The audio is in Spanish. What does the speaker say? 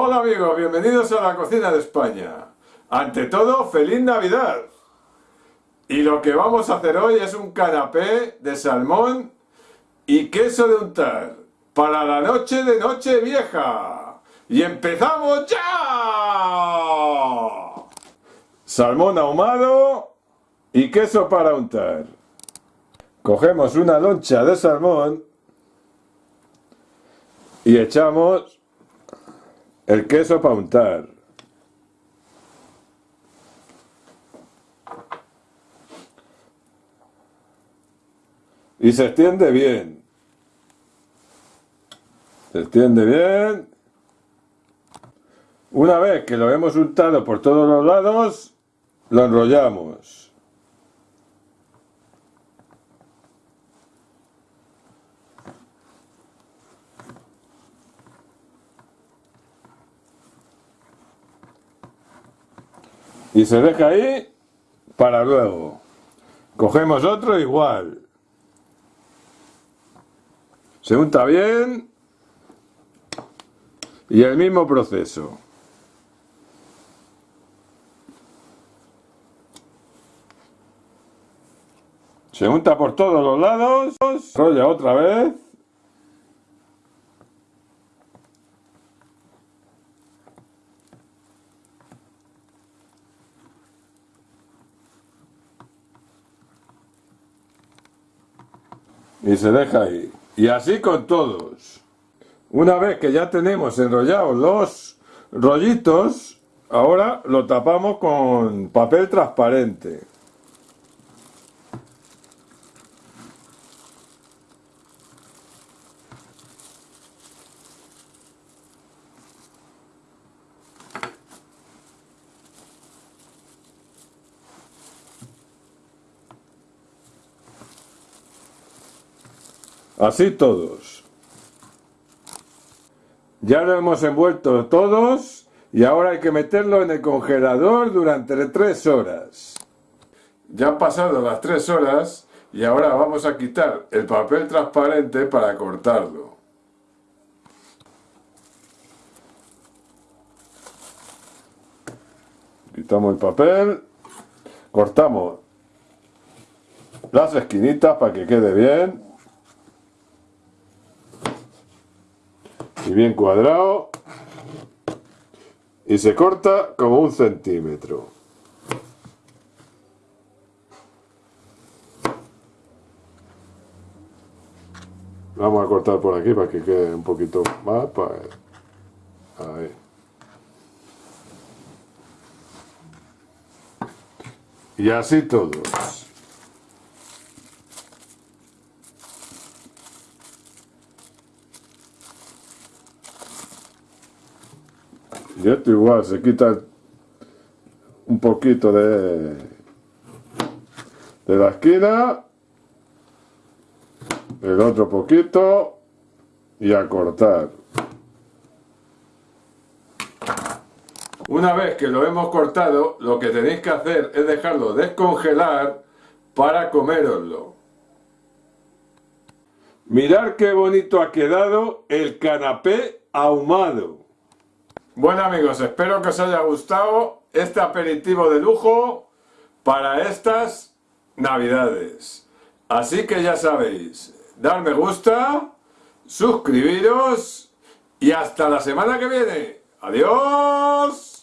Hola amigos, bienvenidos a la cocina de España. Ante todo, ¡Feliz Navidad! Y lo que vamos a hacer hoy es un canapé de salmón y queso de untar para la noche de noche vieja. ¡Y empezamos ya! Salmón ahumado y queso para untar. Cogemos una loncha de salmón y echamos el queso para untar. Y se extiende bien. Se extiende bien. Una vez que lo hemos untado por todos los lados, lo enrollamos. Y se deja ahí para luego. Cogemos otro igual. Se unta bien y el mismo proceso. Se unta por todos los lados, rolla otra vez y se deja ahí. Y así con todos. Una vez que ya tenemos enrollados los rollitos, ahora lo tapamos con papel transparente. Así todos. Ya lo hemos envuelto todos y ahora hay que meterlo en el congelador durante tres horas. Ya han pasado las tres horas y ahora vamos a quitar el papel transparente para cortarlo. Quitamos el papel, cortamos las esquinitas para que quede bien. Y bien cuadrado. Y se corta como un centímetro. Vamos a cortar por aquí para que quede un poquito más para... ahí. Y así todos Y esto igual, se quita un poquito de, de la esquina, el otro poquito y a cortar. Una vez que lo hemos cortado, lo que tenéis que hacer es dejarlo descongelar para coméroslo. Mirad qué bonito ha quedado el canapé ahumado. Bueno amigos, espero que os haya gustado este aperitivo de lujo para estas navidades. Así que ya sabéis, dar me gusta, suscribiros y hasta la semana que viene. ¡Adiós!